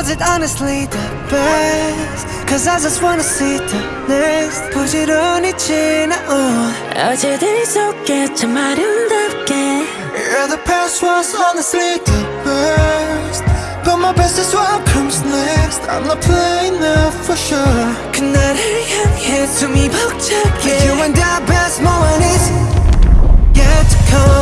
Was it honestly the best? Cause I just wanna see the next 부지런히 지나온 어제들 속에 참 아름답게 Yeah, the past was honestly the best But my best is what comes next I'm not playing now for sure 그날을 향해 숨이 벅차게 You and the best moment is yet to come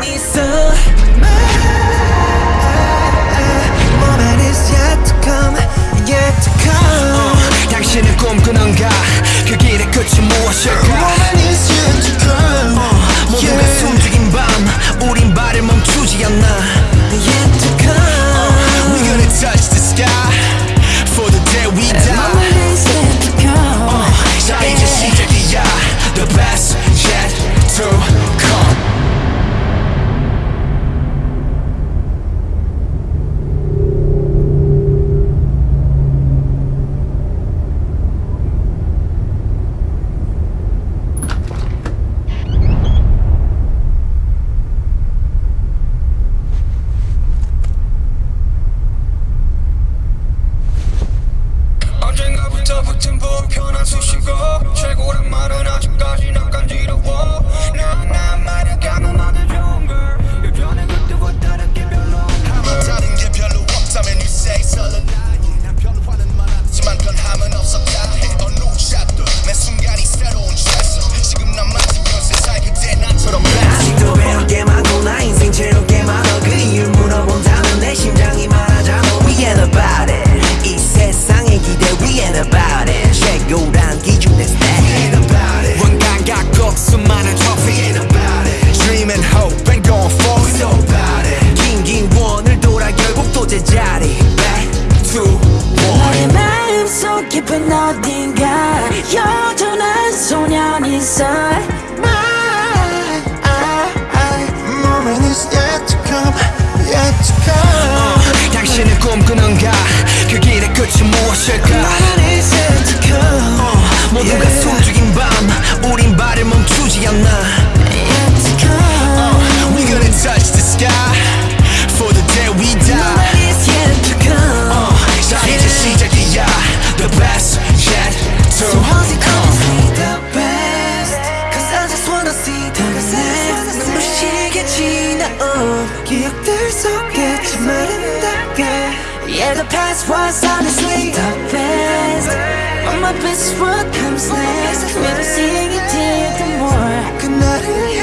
붙은 불편한 수식어 최고란 말은 아직까지 난 간지러워 무엇일까 moment is yet to come. 모두가 숨죽인 밤 우린 발을 멈추지 않나 Yet to come We gonna touch the sky For the day we die moment is yet to come. 자 이제 시작이야 The best yet to So how's it honestly the best? Cause I just wanna see the next 눈부시게 지나온 Yeah the past was honestly the best. But my best what comes next Never seeing it till the more